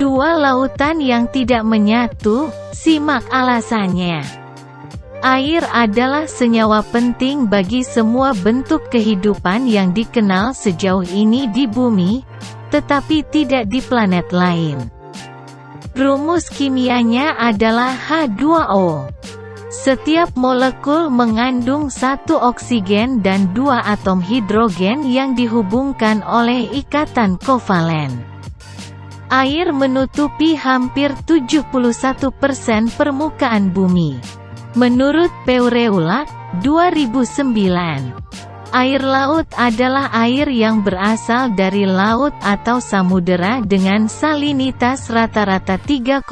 Dua lautan yang tidak menyatu, simak alasannya. Air adalah senyawa penting bagi semua bentuk kehidupan yang dikenal sejauh ini di bumi, tetapi tidak di planet lain. Rumus kimianya adalah H2O. Setiap molekul mengandung satu oksigen dan dua atom hidrogen yang dihubungkan oleh ikatan kovalen. Air menutupi hampir 71% permukaan bumi. Menurut Peureula, 2009, air laut adalah air yang berasal dari laut atau samudera dengan salinitas rata-rata 3,5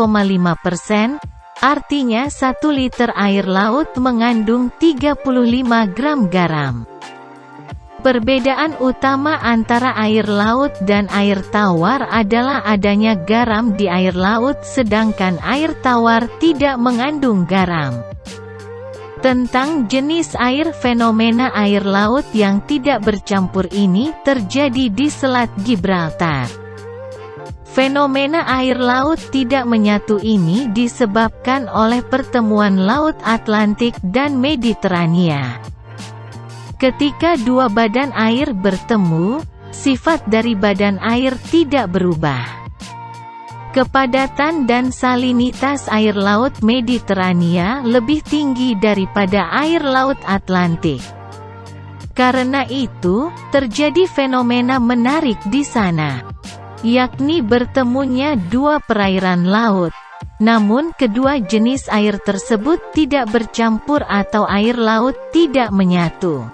persen, artinya 1 liter air laut mengandung 35 gram garam. Perbedaan utama antara air laut dan air tawar adalah adanya garam di air laut sedangkan air tawar tidak mengandung garam. Tentang jenis air fenomena air laut yang tidak bercampur ini terjadi di Selat Gibraltar. Fenomena air laut tidak menyatu ini disebabkan oleh pertemuan Laut Atlantik dan Mediterania. Ketika dua badan air bertemu, sifat dari badan air tidak berubah. Kepadatan dan salinitas air laut Mediterania lebih tinggi daripada air laut Atlantik. Karena itu, terjadi fenomena menarik di sana. Yakni bertemunya dua perairan laut. Namun kedua jenis air tersebut tidak bercampur atau air laut tidak menyatu.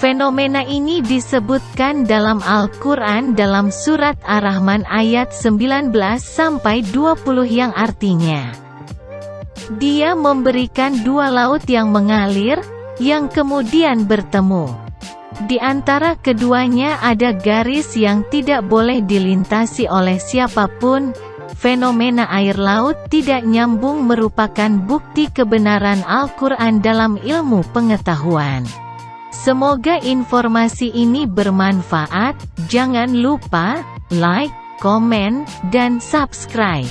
Fenomena ini disebutkan dalam Al-Quran dalam Surat Ar-Rahman ayat 19-20 yang artinya Dia memberikan dua laut yang mengalir, yang kemudian bertemu. Di antara keduanya ada garis yang tidak boleh dilintasi oleh siapa pun, fenomena air laut tidak nyambung merupakan bukti kebenaran Al-Quran dalam ilmu pengetahuan. Semoga informasi ini bermanfaat, jangan lupa, like, komen, dan subscribe.